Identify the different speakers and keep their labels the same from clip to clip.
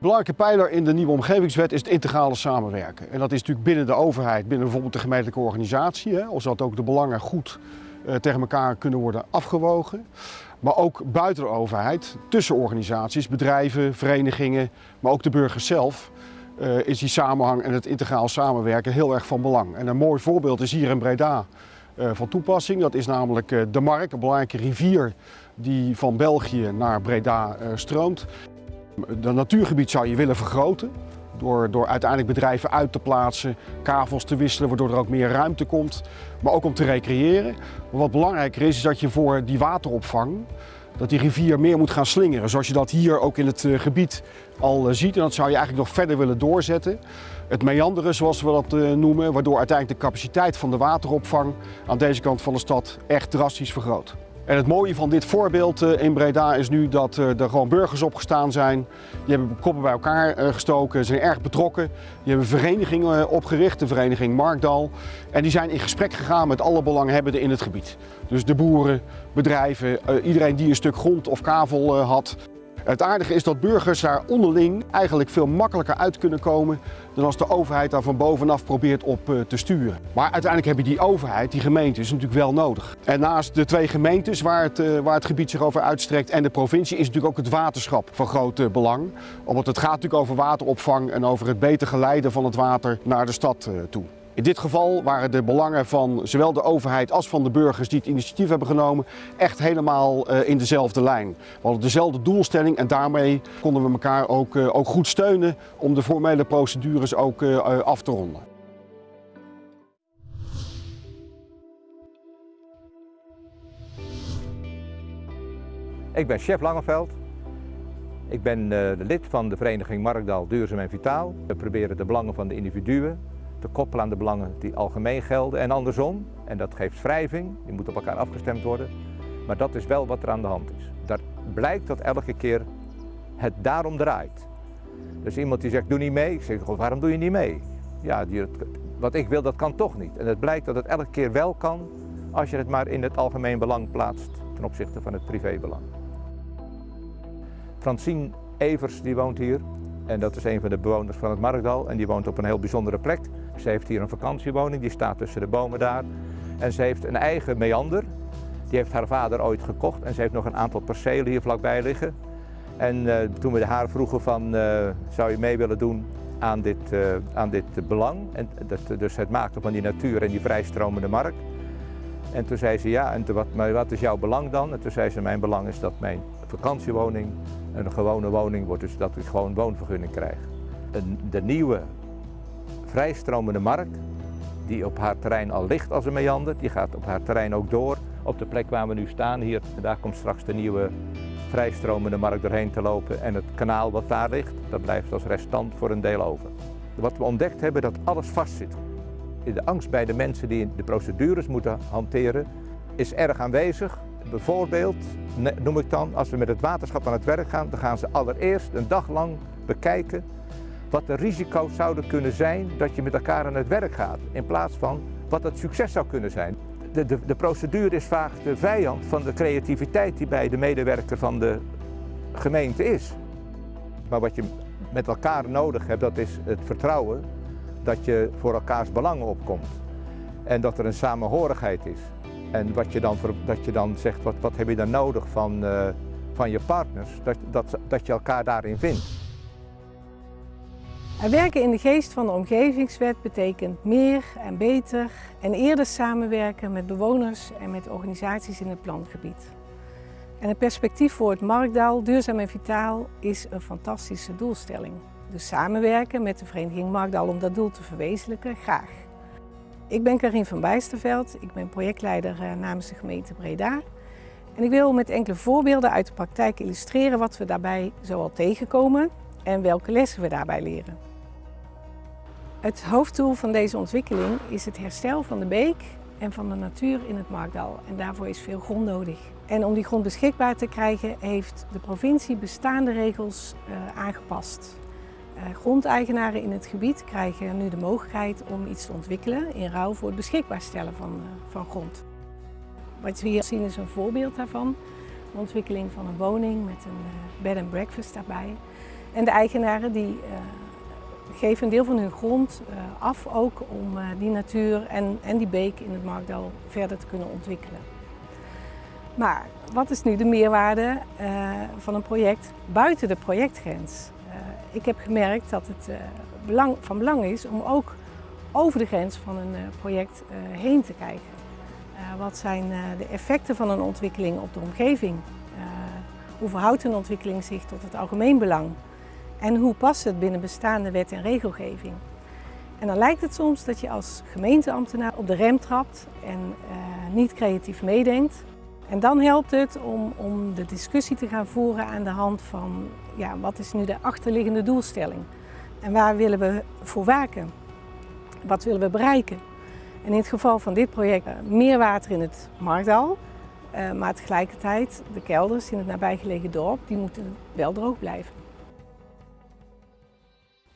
Speaker 1: belangrijke pijler in de nieuwe omgevingswet is het integrale samenwerken. En dat is natuurlijk binnen de overheid, binnen bijvoorbeeld de gemeentelijke organisatie, hè, zodat ook de belangen goed uh, tegen elkaar kunnen worden afgewogen. Maar ook buiten de overheid, tussen organisaties, bedrijven, verenigingen, maar ook de burgers zelf, uh, is die samenhang en het integraal samenwerken heel erg van belang. En een mooi voorbeeld is hier in Breda uh, van toepassing. Dat is namelijk de Mark, een belangrijke rivier die van België naar Breda stroomt. Dat natuurgebied zou je willen vergroten. Door, door uiteindelijk bedrijven uit te plaatsen, kavels te wisselen, waardoor er ook meer ruimte komt. Maar ook om te recreëren. Maar wat belangrijker is, is dat je voor die wateropvang, dat die rivier meer moet gaan slingeren. Zoals je dat hier ook in het eh, gebied al eh, ziet. En dat zou je eigenlijk nog verder willen doorzetten. Het meanderen, zoals we dat eh, noemen, waardoor uiteindelijk de capaciteit van de wateropvang aan deze kant van de stad echt drastisch vergroot. En het mooie van dit voorbeeld eh, in Breda is nu dat eh, er gewoon burgers opgestaan zijn. Die hebben koppen bij elkaar eh, gestoken, zijn erg betrokken. Die hebben verenigingen opgericht, de vereniging Markdal. En die zijn in gesprek gegaan met alle belanghebbenden in het gebied. Dus de boeren, bedrijven, iedereen die een stuk grond of kavel had. Het aardige is dat burgers daar onderling eigenlijk veel makkelijker uit kunnen komen dan als de overheid daar van bovenaf probeert op eh, te sturen. Maar uiteindelijk heb je die overheid, die gemeente, is natuurlijk wel nodig. En naast de twee gemeentes waar het, eh, waar het gebied zich over uitstrekt en de provincie is natuurlijk ook het waterschap van groot eh, belang. Omdat het gaat natuurlijk over wateropvang en over het beter geleiden van het water naar de stad toe. In dit geval waren de belangen van zowel de overheid als van de burgers die het initiatief hebben genomen echt helemaal eh, in dezelfde lijn. We hadden dezelfde doelstelling en daarmee konden we elkaar ook, eh, ook goed steunen om de formele procedures ook eh, af te ronden.
Speaker 2: Ik ben chef Langeveld. Ik ben lid van de vereniging Markdal Duurzaam en Vitaal. We proberen de belangen van de individuen te koppelen aan de belangen die algemeen gelden en andersom. En dat geeft wrijving, die moet op elkaar afgestemd worden. Maar dat is wel wat er aan de hand is. Daar blijkt dat elke keer het daarom draait. Dus iemand die zegt, doe niet mee. Ik zeg, waarom doe je niet mee? Ja, die, wat ik wil, dat kan toch niet. En het blijkt dat het elke keer wel kan als je het maar in het algemeen belang plaatst ten opzichte van het privébelang. Francine Evers, die woont hier. En dat is een van de bewoners van het Markdal en die woont op een heel bijzondere plek. Ze heeft hier een vakantiewoning, die staat tussen de bomen daar. En ze heeft een eigen meander. Die heeft haar vader ooit gekocht en ze heeft nog een aantal percelen hier vlakbij liggen. En uh, toen we haar vroegen van, uh, zou je mee willen doen aan dit, uh, aan dit belang, en dat, dus het maken van die natuur en die vrijstromende markt. En toen zei ze ja, en wat, maar wat is jouw belang dan? En toen zei ze, mijn belang is dat mijn vakantiewoning een gewone woning wordt, dus dat ik gewoon woonvergunning krijg. de nieuwe vrijstromende markt, die op haar terrein al ligt als een meander, die gaat op haar terrein ook door. Op de plek waar we nu staan hier, daar komt straks de nieuwe vrijstromende markt doorheen te lopen en het kanaal wat daar ligt, dat blijft als restant voor een deel over. Wat we ontdekt hebben, dat alles vastzit. De angst bij de mensen die de procedures moeten hanteren is erg aanwezig. Bijvoorbeeld, noem ik dan, als we met het waterschap aan het werk gaan, dan gaan ze allereerst een dag lang bekijken wat de risico's zouden kunnen zijn dat je met elkaar aan het werk gaat, in plaats van wat het succes zou kunnen zijn. De, de, de procedure is vaak de vijand van de creativiteit die bij de medewerker van de gemeente is. Maar wat je met elkaar nodig hebt, dat is het vertrouwen dat je voor elkaars belangen opkomt. En dat er een samenhorigheid is. En wat je dan, dat je dan zegt, wat, wat heb je dan nodig van, uh, van je partners, dat, dat, dat je elkaar daarin vindt.
Speaker 3: Werken in de geest van de omgevingswet betekent meer en beter en eerder samenwerken met bewoners en met organisaties in het plangebied. En het perspectief voor het Markdaal, duurzaam en vitaal, is een fantastische doelstelling. Dus samenwerken met de vereniging Markdaal om dat doel te verwezenlijken, graag. Ik ben Karin van Bijsterveld, ik ben projectleider eh, namens de gemeente Breda. En ik wil met enkele voorbeelden uit de praktijk illustreren wat we daarbij zoal tegenkomen en welke lessen we daarbij leren. Het hoofddoel van deze ontwikkeling is het herstel van de beek en van de natuur in het Markdal. En daarvoor is veel grond nodig. En om die grond beschikbaar te krijgen heeft de provincie bestaande regels uh, aangepast. Uh, grondeigenaren in het gebied krijgen nu de mogelijkheid om iets te ontwikkelen in ruil voor het beschikbaar stellen van, uh, van grond. Wat we hier zien is een voorbeeld daarvan. De ontwikkeling van een woning met een bed and breakfast daarbij. En de eigenaren die geven een deel van hun grond af ook om die natuur en, en die beek in het Markdal verder te kunnen ontwikkelen. Maar wat is nu de meerwaarde van een project buiten de projectgrens? ik heb gemerkt dat het belang, van belang is om ook over de grens van een eh, project eh, heen te kijken. Eh, wat zijn de effecten van een ontwikkeling op de omgeving? hoe verhoudt een ontwikkeling zich tot het algemeen belang? En hoe past het binnen bestaande wet en regelgeving? En dan lijkt het soms dat je als gemeenteambtenaar op de rem trapt en niet creatief meedenkt. En dan helpt het om, om de discussie te gaan voeren aan de hand van ja, wat is nu de achterliggende doelstelling? En waar willen we voor waken? Wat willen we bereiken? En in het geval van dit project eh, meer water in het Markdal, eh, maar tegelijkertijd de kelders in het nabijgelegen dorp, die moeten wel droog blijven.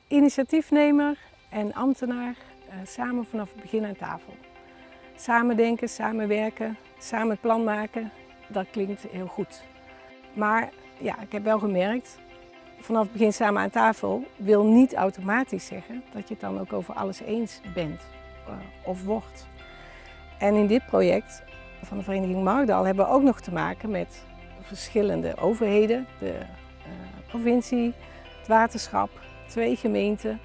Speaker 3: Initiatiefnemer en ambtenaar eh, samen vanaf het begin aan tafel. Samen denken, samenwerken, samen het plan maken, dat klinkt heel goed. Maar ja, ik heb wel gemerkt, vanaf het begin samen aan tafel wil niet automatisch zeggen dat je het dan ook over alles eens bent uh, of wordt. En in dit project van de Vereniging Markdal hebben we ook nog te maken met verschillende overheden, de uh, provincie, het waterschap, twee gemeenten.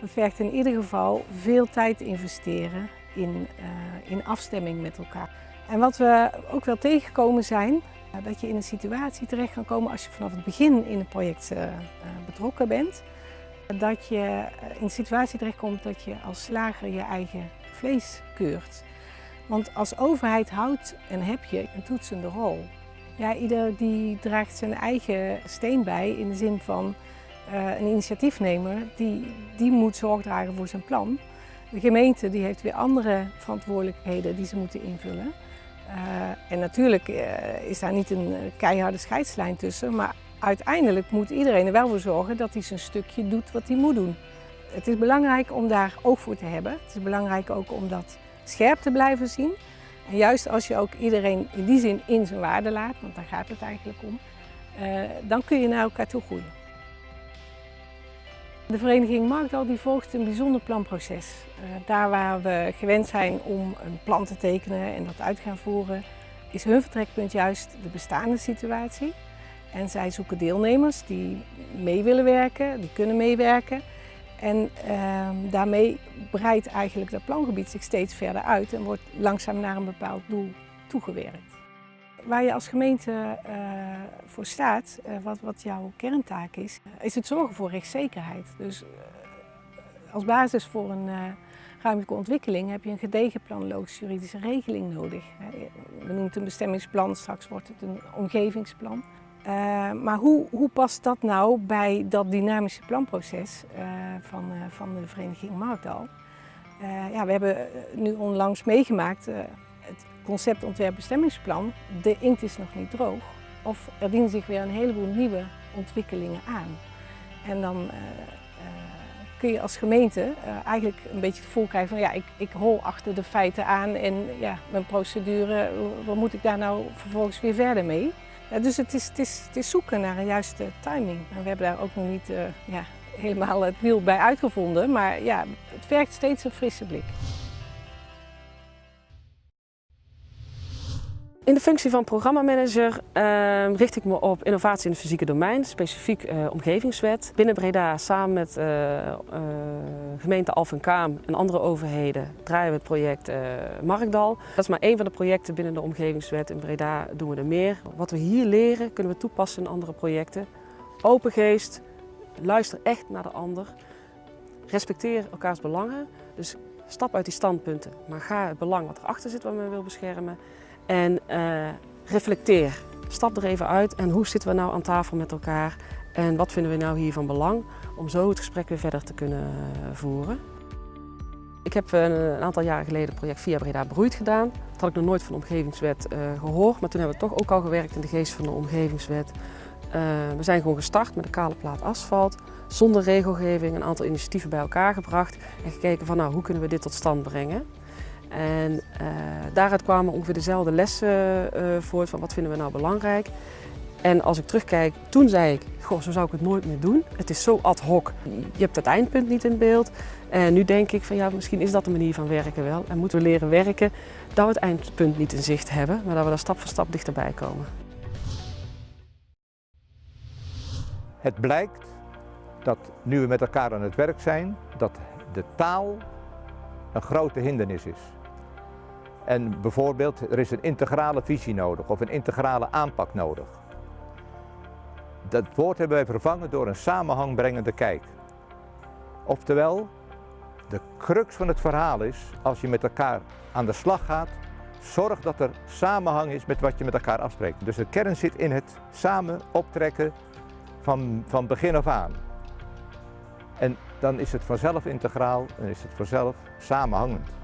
Speaker 3: Dat vergt in ieder geval veel tijd investeren in, uh, in afstemming met elkaar. En wat we ook wel tegengekomen zijn, dat je in een situatie terecht kan komen als je vanaf het begin in het project uh, betrokken bent. Dat je eh, in een situatie terechtkomt dat je als slager je eigen vlees keurt. Want als overheid houdt en heb je een toetsende rol. Ja, ieder die draagt zijn eigen steen bij in de zin van een initiatiefnemer die, die moet zorg dragen voor zijn plan. De gemeente die heeft weer andere verantwoordelijkheden die ze moeten invullen. Uh, en natuurlijk uh, is daar niet een keiharde scheidslijn tussen, maar uiteindelijk moet iedereen er wel voor zorgen dat hij zijn stukje doet wat hij moet doen. Het is belangrijk om daar oog voor te hebben. Het is belangrijk ook om dat scherp te blijven zien. En juist als je ook iedereen in die zin in zijn waarde laat, want daar gaat het eigenlijk om, dan kun je naar elkaar toe groeien. De vereniging Markdal die volgt een bijzonder planproces. Uh, daar waar we gewend zijn om een plan te tekenen en dat uit te gaan voeren, is hun vertrekpunt juist de bestaande situatie. En zij zoeken deelnemers die mee willen werken, die kunnen meewerken. En uh, daarmee breidt eigenlijk dat plangebied zich steeds verder uit en wordt langzaam naar een bepaald doel toegewerkt. Waar je als gemeente uh, voor staat, uh, wat, wat, jouw kerntaak is, is het zorgen voor rechtszekerheid. Dus uh, als basis voor een ruimtelijke ontwikkeling heb je een gedegen planologische juridische regeling nodig. We noemen het een bestemmingsplan, straks wordt het een omgevingsplan. maar hoe, hoe, past dat nou bij dat dynamische planproces van, van de vereniging Markdal? ja, we hebben nu onlangs meegemaakt het concept ontwerpbestemmingsplan, de inkt is nog niet droog. Of er dienen zich weer een heleboel nieuwe ontwikkelingen aan. En dan uh, uh, kun je als gemeente uh, eigenlijk een beetje het gevoel krijgen van ja, ik, ik hol achter de feiten aan en ja, mijn procedure, wat moet ik daar nou vervolgens weer verder mee? Ja, dus het is, het, is, het is zoeken naar een juiste timing. En we hebben daar ook nog niet ja, helemaal het wiel bij uitgevonden, maar ja, het vergt steeds een frisse blik.
Speaker 4: In de functie van programmamanager uh, richt ik me op innovatie in het fysieke domein, specifiek uh, omgevingswet. Binnen Breda samen met uh, gemeente Alphenkaam en andere overheden draaien we het project Markdal. Dat is maar één van de projecten binnen de omgevingswet. In Breda doen we er meer. Wat we hier leren kunnen we toepassen in andere projecten. Open geest, luister echt naar de ander. Respecteer elkaars belangen. Dus stap uit die standpunten, maar ga het belang wat erachter zit wat men wil beschermen. En uh, reflecteer. Stap er even uit en hoe zitten we nou aan tafel met elkaar en wat vinden we nou hier van belang om zo het gesprek weer verder te kunnen eh, voeren. Ik heb een, een aantal jaren geleden het project Via Breda Broeit gedaan. Dat had ik nog nooit van de omgevingswet gehoord, maar toen hebben we toch ook al gewerkt in de geest van de omgevingswet. We zijn gewoon gestart met een kale plaat asfalt, zonder regelgeving, een aantal initiatieven bij elkaar gebracht en gekeken van nou, hoe kunnen we dit tot stand brengen. En uh, daaruit kwamen ongeveer dezelfde lessen uh, voort van wat vinden we nou belangrijk. En als ik terugkijk, toen zei ik, goh, zo zou ik het nooit meer doen. Het is zo ad hoc. Je hebt het eindpunt niet in beeld. En nu denk ik van ja, misschien is dat de manier van werken wel. En moeten we leren werken dat we het eindpunt niet in zicht hebben, maar dat we daar stap voor stap dichterbij komen.
Speaker 2: Het blijkt dat nu we met elkaar aan het werk zijn, dat de taal een grote hindernis is. En bijvoorbeeld, er is een integrale visie nodig of een integrale aanpak nodig. Dat woord hebben wij vervangen door een samenhangbrengende kijk. Oftewel, de crux van het verhaal is, als je met elkaar aan de slag gaat, zorg dat er samenhang is met wat je met elkaar afspreekt. Dus de kern zit in het samen optrekken van, van begin af aan. En dan is het vanzelf integraal en is het vanzelf samenhangend.